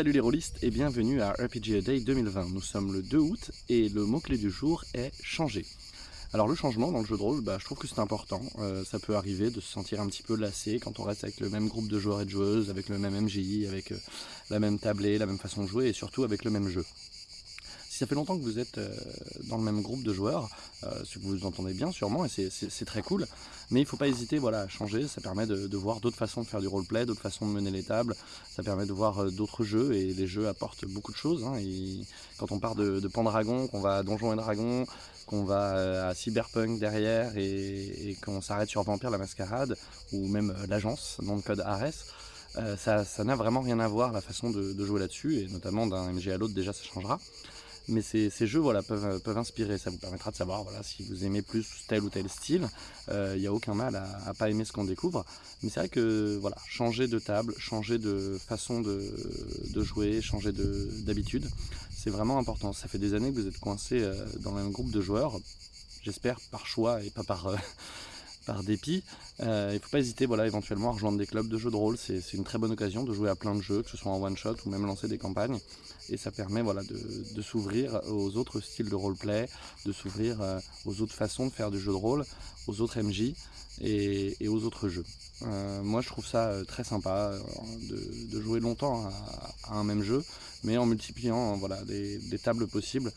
Salut les rôlistes et bienvenue à RPG Day 2020. Nous sommes le 2 août et le mot-clé du jour est changer. Alors le changement dans le jeu de rôle, bah, je trouve que c'est important. Euh, ça peut arriver de se sentir un petit peu lassé quand on reste avec le même groupe de joueurs et de joueuses, avec le même MJ, avec euh, la même tablée, la même façon de jouer et surtout avec le même jeu ça fait longtemps que vous êtes euh, dans le même groupe de joueurs, euh, ce que vous entendez bien sûrement, et c'est très cool, mais il ne faut pas hésiter voilà, à changer, ça permet de, voir d'autres façons de faire du roleplay, d'autres façons de mener les tables, ça permet de voir euh, d'autres jeux, et les jeux apportent beaucoup de choses. Hein, quand on part de, de Pandragon, qu'on va à Donjons et Dragons, qu'on va à Cyberpunk derrière, et, qu'on s'arrête sur Vampire la Mascarade, ou même l'agence, dans le code Ares, ça n'a vraiment rien à voir la façon de, de jouer là-dessus, et notamment d'un MG à l'autre déjà ça changera mais ces, jeux voilà, peuvent, peuvent, inspirer, ça vous permettra de savoir voilà, si vous aimez plus tel ou tel style, il euh, n'y a aucun mal à, ne pas aimer ce qu'on découvre, mais c'est vrai que voilà, changer de table, changer de façon de, jouer, changer d'habitude, c'est vraiment important, ça fait des années que vous êtes coincé euh, dans un groupe de joueurs, j'espère par choix et pas par... Euh, par dépit, euh, il ne faut pas hésiter voilà, éventuellement à rejoindre des clubs de jeux de rôle. C'est une très bonne occasion de jouer à plein de jeux, que ce soit en one-shot ou même lancer des campagnes. Et ça permet voilà, de, s'ouvrir aux autres styles de roleplay, de s'ouvrir euh, aux autres façons de faire du jeu de rôle, aux autres MJ et, aux autres jeux. Euh, moi je trouve ça très sympa de, jouer longtemps à, un même jeu, mais en multipliant voilà, des, des tables possibles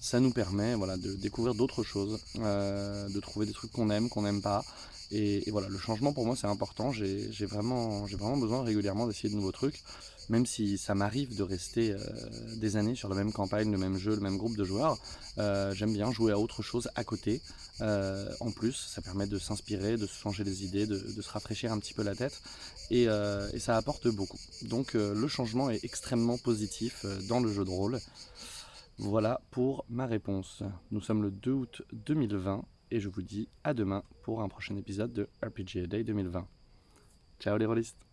ça nous permet voilà, de découvrir d'autres choses, euh, de trouver des trucs qu'on aime, qu'on n'aime pas. Et, voilà, le changement pour moi c'est important, j'ai vraiment, vraiment besoin régulièrement d'essayer de nouveaux trucs, même si ça m'arrive de rester euh, des années sur la même campagne, le même jeu, le même groupe de joueurs, euh, j'aime bien jouer à autre chose à côté. en plus, ça permet de s'inspirer, de se changer les idées, de, se rafraîchir un petit peu la tête, et, et ça apporte beaucoup. Donc le changement est extrêmement positif dans le jeu de rôle. Voilà pour ma réponse. Nous sommes le 2 août 2020 et je vous dis à demain pour un prochain épisode de RPG Day 2020. Ciao les rôlistes